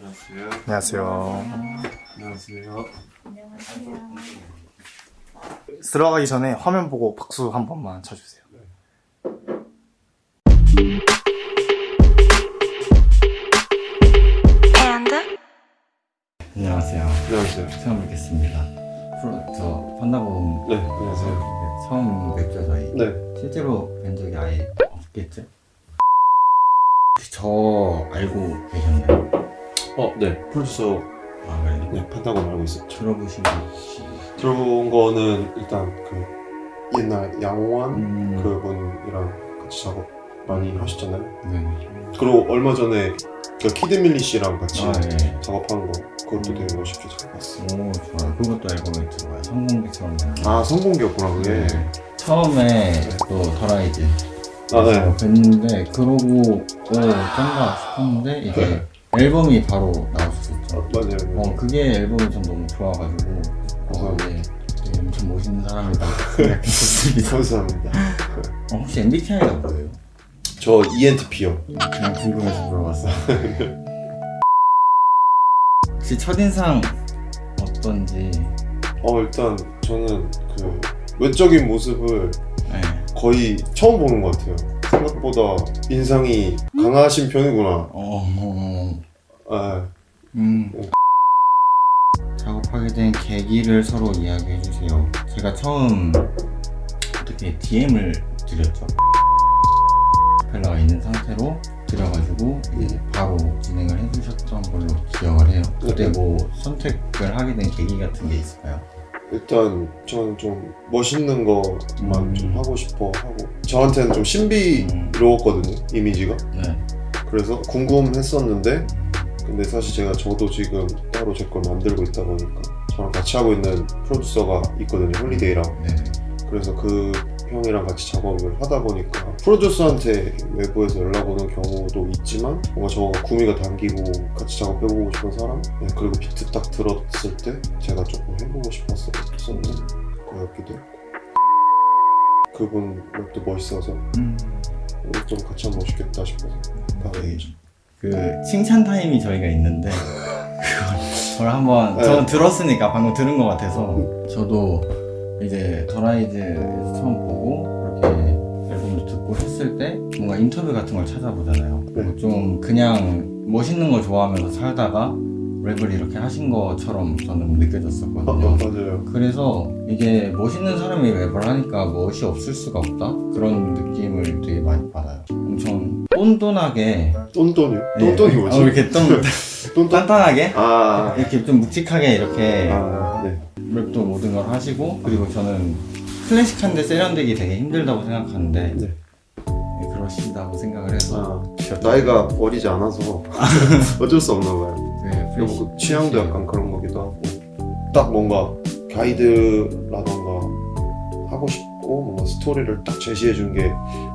안녕하세요. 안녕하세요. 안녕하세요. 안녕하세요. 들어가기 전에 화면 보고 박수 한 번만 쳐주세요. 안녕하세요. 안녕하세요. 처음 뵙겠습니다. 프로 저 판다곰 네, 안녕하세요. 처음 뵙죠 저희. 네. 실제로 뵌 적이 아예 없겠죠? 저 알고 계셨나요? 어, 네. 프로듀서 아 그래요? 네, 판다고 알고 있었죠. 들어보신 거 혹시? 들어본 거는 일단 그 옛날 양호한 음, 그분이랑 같이 작업 많이 하셨잖아요. 네. 그리고 얼마 전에 그 키드밀리 씨랑 같이 아 예. 작업한 거 그것도 되게 멋있게 잘 봤어요. 오 좋아요. 그것도 앨범에 들어가요. 거. 아 성공기였구나 그게. 네. 처음에 또 더라이즈 아 네. 어, 뵀는데 그러고 오 짠가 싶었는데 이제 앨범이 바로 나왔었죠. 어, 맞아요. 어 그게 앨범이 전 너무 좋아가지고 어, 네, 되게 엄청 멋있는 사람이다. 감사합니다. 어, 혹시 MBTI가 뭐예요? 저 ENTP요. 그냥 궁금해서 물어봤어요. 혹시 첫인상 어떤지? 어 일단 저는 그 외적인 모습을 네. 거의 처음 보는 것 같아요. 생각보다 인상이 강하신 편이구나. 어, 어, 아, 음. 작업하게 된 계기를 서로 이야기해 주세요. 제가 처음 어떻게 DM을 드렸죠. 펠라가 있는 상태로 드려가지고 이제 바로 진행을 해주셨던 걸로 기억을 해요. 그때 뭐 선택을 하게 된 계기 같은 게 있을까요? 일단 저는 좀 멋있는 것만 음. 좀 하고 싶어 하고 저한테는 좀 신비로웠거든요 이미지가 네. 그래서 궁금했었는데 근데 사실 제가 저도 지금 따로 제 걸 만들고 있다 보니까 저랑 같이 하고 있는 프로듀서가 있거든요 홀리데이랑 네. 그래서 그 형이랑 같이 작업을 하다 보니까 프로듀서한테 외부에서 연락 오는 경우도 있지만 뭔가 저가 구미가 당기고 같이 작업해보고 싶은 사람? 네, 그리고 비트 딱 들었을 때 제가 조금 해보고 싶었었던 거였기도 했고. 그분 랩도 멋있어서 음. 좀 같이 하면 멋있겠다 싶어서 바로 얘기죠. 그 칭찬 타임이 저희가 있는데 그걸 그걸 한번 네. 저는 들었으니까 방금 들은 것 같아서. 저도 이제 더라이즈에서 처음 보고 이렇게 앨범도 듣고 했을 때 뭔가 인터뷰 같은 걸 찾아보잖아요. 네. 좀 그냥 멋있는 거 좋아하면서 살다가 랩을 이렇게 하신 것처럼 저는 아, 느껴졌었거든요. 맞아요 그래서 이게 멋있는 사람이 랩을 하니까 멋이 없을 수가 없다 그런 느낌을 되게 많이 받아요. 엄청 똔똔하게 똔똔이요? 예. 똔똔이 뭐지? 어, 이렇게 좀 똔똔? 단단하게 아, 이렇게 좀 묵직하게 이렇게 아 네. 랩도 모든 걸 하시고 그리고 저는 클래식한데 세련되기 되게 힘들다고 생각하는데 네. 네, 그러시다고 생각을 해서. 아, 나이가 어리지 않아서 어쩔 수 없나 봐요. 네, 그리고 그 취향도 약간 그런 거기도 하고. 딱 뭔가 가이드라던가 하고 싶고 뭔가 스토리를 딱 제시해 준 게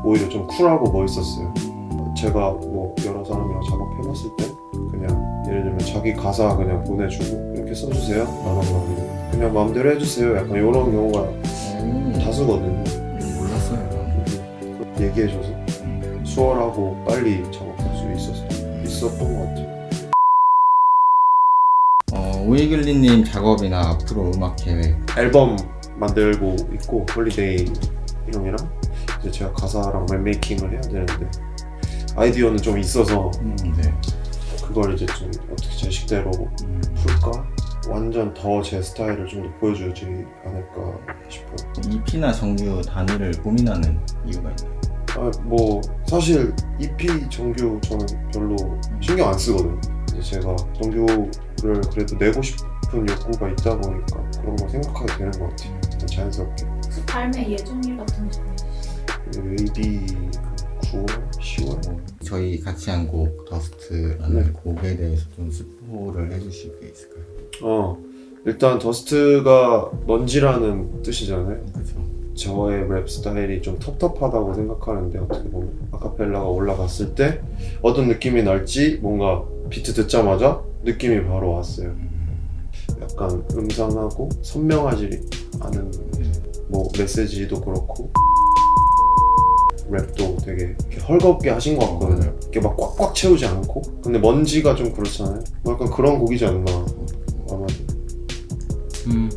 오히려 좀 쿨하고 멋있었어요. 음, 제가 뭐 여러 사람이랑 작업해봤을 때 그냥 예를 들면 자기 가사 그냥 보내주고 이렇게 써주세요. 라던가 그냥 마음대로 해주세요. 약간 이런 경우가 오, 다수거든요. 음, 몰랐어요. 이건. 얘기해줘서. 음. 수월하고 빨리 작업할 수 있었어 있었던 것 같아요. 어, 오이글리님 작업이나 앞으로 음악 계획. 앨범 만들고 있고 홀리데이 형이랑 이제 제가 가사랑 랩 making을 해야 되는데 아이디어는 좀 있어서 음, 네. 그걸 이제 좀 어떻게 제 식대로 음, 풀까 완전 더 제 스타일을 좀 더 보여주지 않을까 싶어요. EP나 정규 단위를 고민하는 이유가 있나요? 아, 뭐 사실 EP 정규 저는 별로 신경 안 쓰거든요. 이제 제가 정규를 그래도 내고 싶은 욕구가 있다 보니까 그런 거 생각하게 되는 것 같아요. 그냥 자연스럽게. 발매 예정일 같은 거 있으세요? maybe 9월, 10월. 저희 같이 한 곡 더스트라는 네. 곡에 대해서 좀 스포를 해주실 게 있을까요? 어 일단 dust가 먼지라는 뜻이잖아요. 그죠? 저의 랩 스타일이 좀 텁텁하다고 생각하는데 어떻게 보면 아카펠라가 올라갔을 때 어떤 느낌이 날지 뭔가 비트 듣자마자 느낌이 바로 왔어요. 약간 음산하고 선명하지 않은 뭐 메시지도 그렇고 랩도 되게 헐겁게 하신 것 같거든요. 이렇게 막 꽉꽉 채우지 않고. 근데 먼지가 좀 그렇잖아요. 뭐 약간 그런 곡이지 않나. 아마 음